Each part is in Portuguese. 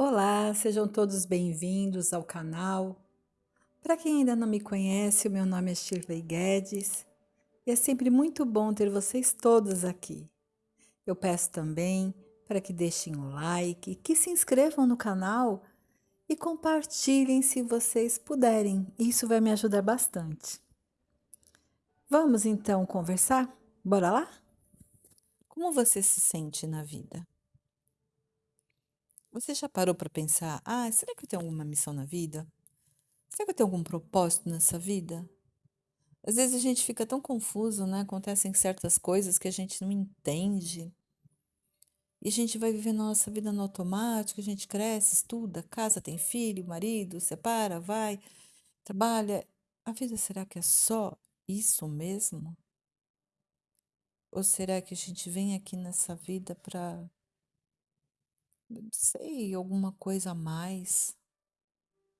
Olá, sejam todos bem-vindos ao canal. Para quem ainda não me conhece, o meu nome é Shirley Guedes e é sempre muito bom ter vocês todos aqui. Eu peço também para que deixem o like, que se inscrevam no canal e compartilhem se vocês puderem. Isso vai me ajudar bastante. Vamos então conversar? Bora lá? Como você se sente na vida? Você já parou para pensar: "Ah, será que eu tenho alguma missão na vida? Será que eu tenho algum propósito nessa vida?" Às vezes a gente fica tão confuso, né, acontecem certas coisas que a gente não entende. E a gente vai vivendo a nossa vida no automático, a gente cresce, estuda, casa, tem filho, marido, separa, vai, trabalha. A vida será que é só isso mesmo? Ou será que a gente vem aqui nessa vida para sei, alguma coisa a mais,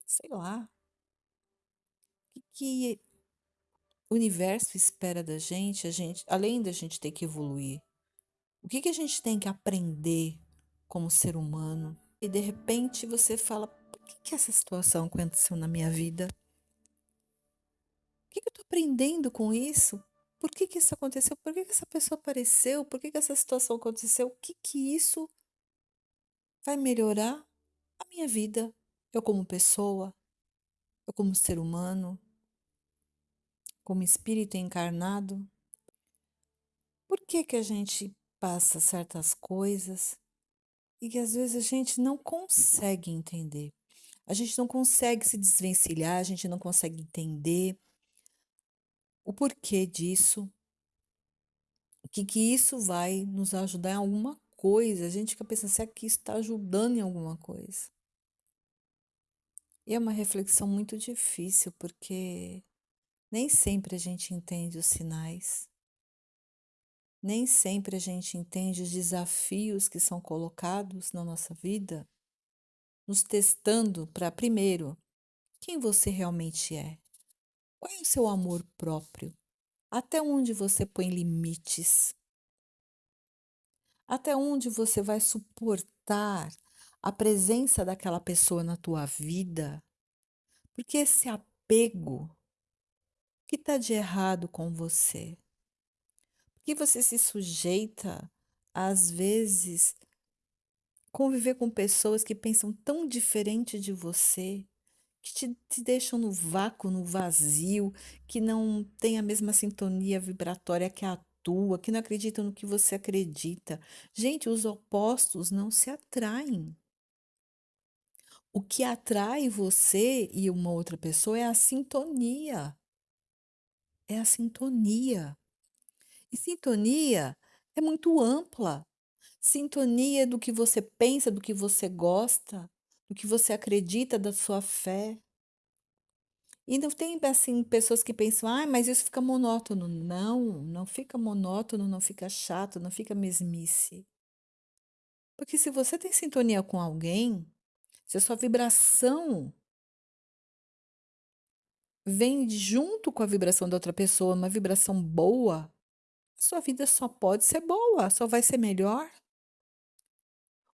sei lá. O que que o universo espera da gente, a gente, além da gente ter que evoluir? O que que a gente tem que aprender como ser humano? E de repente você fala: "Por que que essa situação aconteceu na minha vida? O que que eu tô aprendendo com isso? Por que que isso aconteceu? Por que que essa pessoa apareceu? Por que que essa situação aconteceu? O que que isso vai melhorar a minha vida, eu como pessoa, eu como ser humano, como espírito encarnado. Por que que a gente passa certas coisas e que às vezes a gente não consegue entender? A gente não consegue se desvencilhar, a gente não consegue entender o porquê disso, o que que isso vai nos ajudar em alguma coisa. A gente fica pensando, será que isso está ajudando em alguma coisa? E é uma reflexão muito difícil, porque nem sempre a gente entende os sinais, nem sempre a gente entende os desafios que são colocados na nossa vida, nos testando para, primeiro, quem você realmente é. Qual é o seu amor próprio? Até onde você põe limites? Até onde você vai suportar a presença daquela pessoa na tua vida? Porque esse apego, o que está de errado com você? Por que você se sujeita, às vezes, conviver com pessoas que pensam tão diferente de você, que te, te deixam no vácuo, no vazio, que não têm a mesma sintonia vibratória que a tua, que não acreditam no que você acredita. Gente, os opostos não se atraem. O que atrai você e uma outra pessoa é a sintonia. É a sintonia. E sintonia é muito ampla. Sintonia do que você pensa, do que você gosta, do que você acredita, da sua fé. E não tem, assim, pessoas que pensam: "Ai, mas isso fica monótono". Não, não fica monótono, não fica chato, não fica mesmice. Porque se você tem sintonia com alguém, se a sua vibração vem junto com a vibração da outra pessoa, uma vibração boa, sua vida só pode ser boa, só vai ser melhor.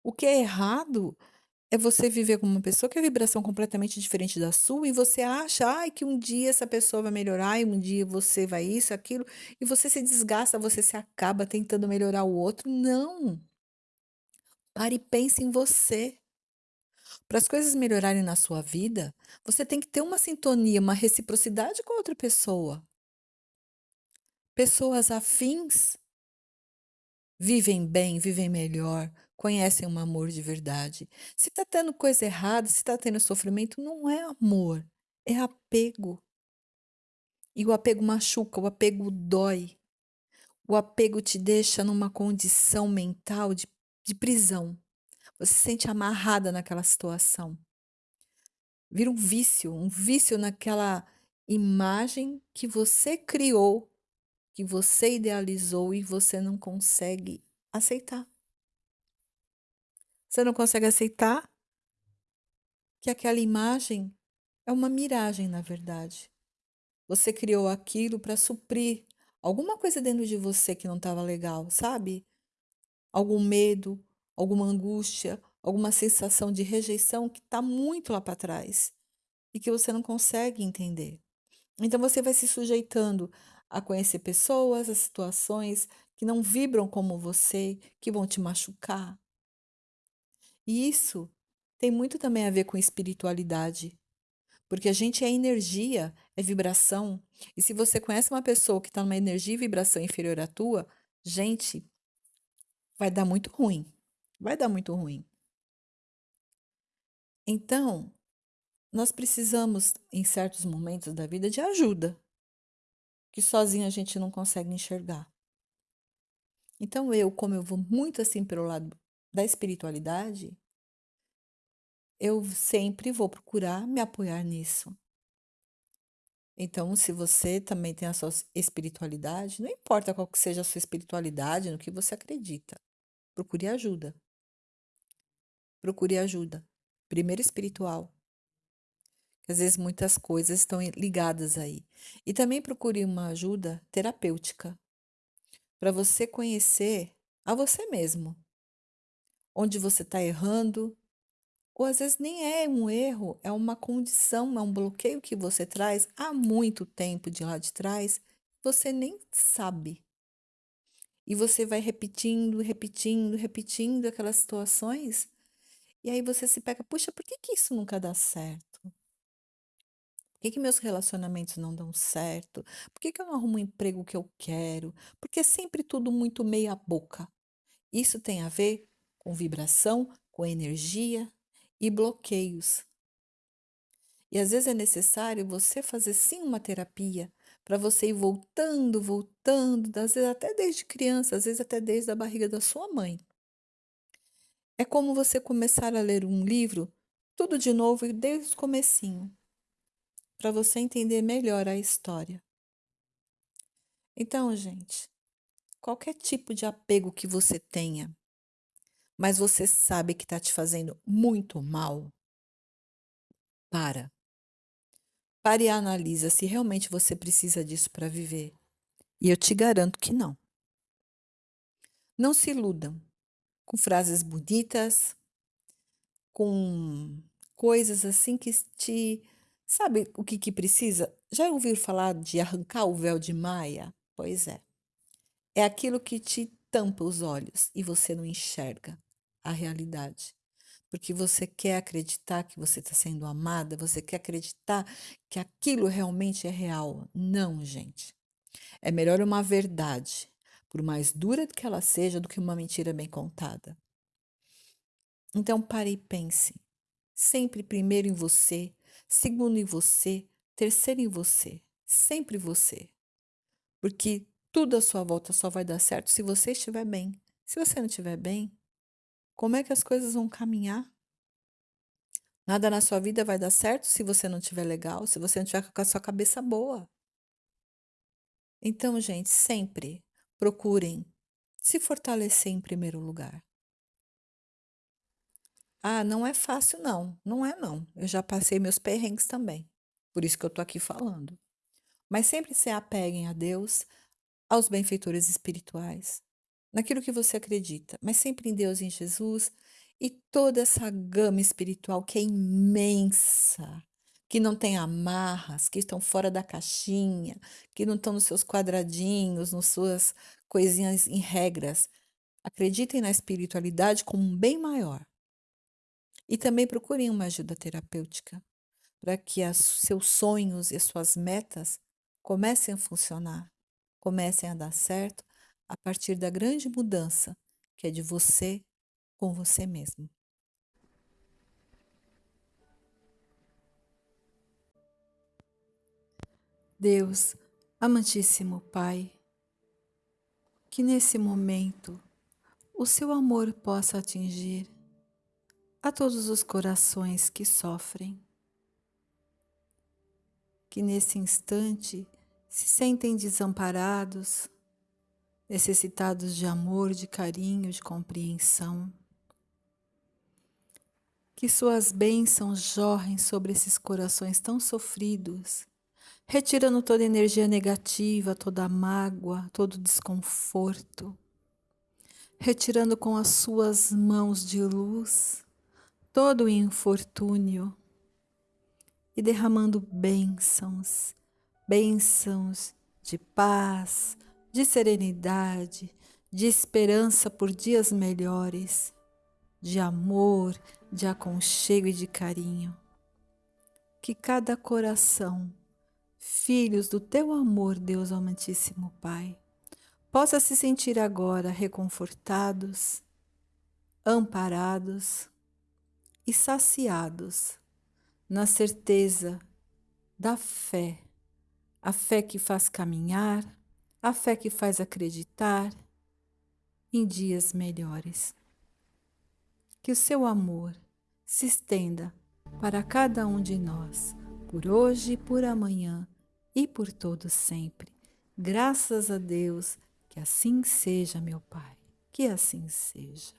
O que é errado é você viver com uma pessoa que é vibração completamente diferente da sua e você acha, ai, que um dia essa pessoa vai melhorar e um dia você vai isso, aquilo, e você se desgasta, você se acaba tentando melhorar o outro. Não. Pare e pense em você. Para as coisas melhorarem na sua vida, você tem que ter uma sintonia, uma reciprocidade com outra pessoa. Pessoas afins vivem bem, vivem melhor, conhecem um amor de verdade. Se está tendo coisa errada, se está tendo sofrimento, não é amor, é apego. E o apego machuca, o apego dói. O apego te deixa numa condição mental de, de prisão. Você se sente amarrada naquela situação. Vira um vício, um vício naquela imagem que você criou, que você idealizou e você não consegue aceitar. Você não consegue aceitar que aquela imagem é uma miragem, na verdade. Você criou aquilo para suprir alguma coisa dentro de você que não estava legal, sabe? Algum medo, alguma angústia, alguma sensação de rejeição que está muito lá para trás e que você não consegue entender. Então você vai se sujeitando a conhecer pessoas, a situações que não vibram como você, que vão te machucar. E isso tem muito também a ver com espiritualidade. Porque a gente é energia, é vibração. E se você conhece uma pessoa que está numa energia e vibração inferior à tua, gente, vai dar muito ruim. Vai dar muito ruim. Então, nós precisamos, em certos momentos da vida, de ajuda, que sozinho a gente não consegue enxergar. Então, eu, como eu vou muito assim pelo lado da espiritualidade, eu sempre vou procurar me apoiar nisso. Então, se você também tem a sua espiritualidade, não importa qual que seja a sua espiritualidade, no que você acredita, procure ajuda. Procure ajuda. Primeiro espiritual. Às vezes muitas coisas estão ligadas aí. E também procure uma ajuda terapêutica para você conhecer a você mesmo. Onde você está errando, ou às vezes nem é um erro, é uma condição, é um bloqueio que você traz há muito tempo de lá de trás, você nem sabe. E você vai repetindo, repetindo, repetindo aquelas situações, e aí você se pega, puxa, por que, que isso nunca dá certo? Por que, que meus relacionamentos não dão certo? Por que, que eu não arrumo o emprego que eu quero? Porque é sempre tudo muito meia boca. Isso tem a ver com vibração, com energia, e bloqueios. E às vezes é necessário você fazer sim uma terapia para você ir voltando, voltando, às vezes até desde criança, às vezes até desde a barriga da sua mãe. É como você começar a ler um livro tudo de novo desde o comecinho, para você entender melhor a história. Então, gente, qualquer tipo de apego que você tenha, mas você sabe que está te fazendo muito mal, para. Pare e analisa se realmente você precisa disso para viver. E eu te garanto que não. Não se iludam com frases bonitas, com coisas assim que te. Sabe o que, que precisa? Já ouviu falar de arrancar o véu de Maia? Pois é. É aquilo que te tampa os olhos e você não enxerga a realidade. Porque você quer acreditar que você está sendo amada, você quer acreditar que aquilo realmente é real. Não, gente. É melhor uma verdade, por mais dura que ela seja, do que uma mentira bem contada. Então pare e pense. Sempre primeiro em você, segundo em você, terceiro em você. Sempre você. Porque tudo à sua volta só vai dar certo se você estiver bem. Se você não estiver bem, como é que as coisas vão caminhar? Nada na sua vida vai dar certo se você não estiver legal, se você não estiver com a sua cabeça boa. Então, gente, sempre procurem se fortalecer em primeiro lugar. Ah, não é fácil, não. Não é, não. Eu já passei meus perrengues também. Por isso que eu tô aqui falando. Mas sempre se apeguem a Deus, aos benfeitores espirituais, naquilo que você acredita, mas sempre em Deus e em Jesus e toda essa gama espiritual que é imensa, que não tem amarras, que estão fora da caixinha, que não estão nos seus quadradinhos, nas suas coisinhas em regras. Acreditem na espiritualidade como um bem maior. E também procurem uma ajuda terapêutica para que os seus sonhos e as suas metas comecem a funcionar, comecem a dar certo a partir da grande mudança que é de você com você mesmo. Deus, amantíssimo Pai, que nesse momento o seu amor possa atingir a todos os corações que sofrem, que nesse instante se sentem desamparados, necessitados de amor, de carinho, de compreensão. Que suas bênçãos jorrem sobre esses corações tão sofridos, retirando toda energia negativa, toda mágoa, todo desconforto, retirando com as suas mãos de luz todo o infortúnio e derramando bênçãos, bênçãos de paz, de serenidade, de esperança por dias melhores, de amor, de aconchego e de carinho. Que cada coração, filhos do teu amor, Deus Amantíssimo Pai, possa se sentir agora reconfortados, amparados e saciados na certeza da fé, a fé que faz caminhar, a fé que faz acreditar em dias melhores. Que o seu amor se estenda para cada um de nós, por hoje, por amanhã e por todo sempre. Graças a Deus que assim seja, meu Pai, que assim seja.